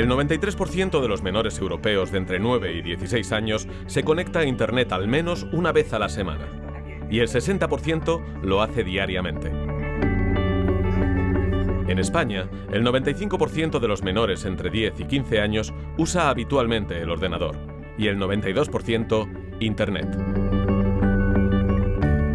El 93% de los menores europeos de entre 9 y 16 años se conecta a Internet al menos una vez a la semana. Y el 60% lo hace diariamente. En España, el 95% de los menores entre 10 y 15 años usa habitualmente el ordenador y el 92% Internet.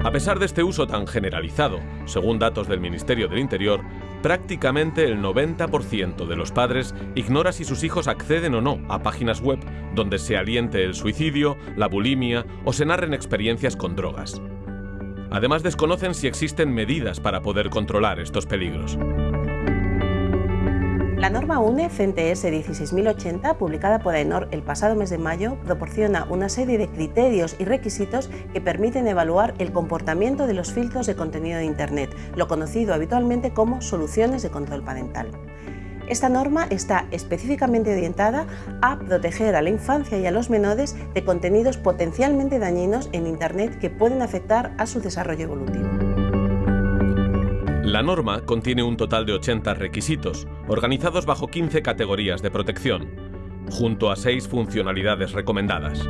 A pesar de este uso tan generalizado, según datos del Ministerio del Interior, prácticamente el 90% de los padres ignora si sus hijos acceden o no a páginas web donde se aliente el suicidio, la bulimia o se narren experiencias con drogas. Además desconocen si existen medidas para poder controlar estos peligros. La norma UNE CNTS 16080, publicada por AENOR el pasado mes de mayo, proporciona una serie de criterios y requisitos que permiten evaluar el comportamiento de los filtros de contenido de Internet, lo conocido habitualmente como soluciones de control parental. Esta norma está específicamente orientada a proteger a la infancia y a los menores de contenidos potencialmente dañinos en Internet que pueden afectar a su desarrollo evolutivo. La norma contiene un total de 80 requisitos, organizados bajo 15 categorías de protección, junto a 6 funcionalidades recomendadas.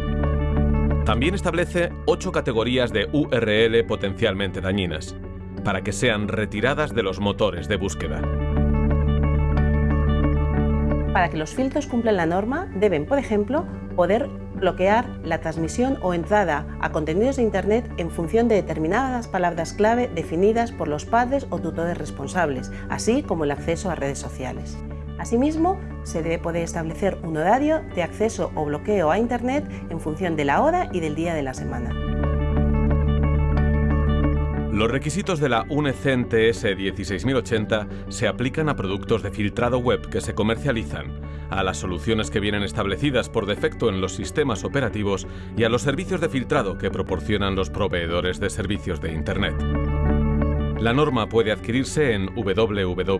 También establece 8 categorías de URL potencialmente dañinas, para que sean retiradas de los motores de búsqueda. Para que los filtros cumplan la norma, deben, por ejemplo, poder bloquear la transmisión o entrada a contenidos de Internet en función de determinadas palabras clave definidas por los padres o tutores responsables, así como el acceso a redes sociales. Asimismo, se debe poder establecer un horario de acceso o bloqueo a Internet en función de la hora y del día de la semana. Los requisitos de la UNECEN TS 16080 se aplican a productos de filtrado web que se comercializan, a las soluciones que vienen establecidas por defecto en los sistemas operativos y a los servicios de filtrado que proporcionan los proveedores de servicios de Internet. La norma puede adquirirse en www.aenor.es.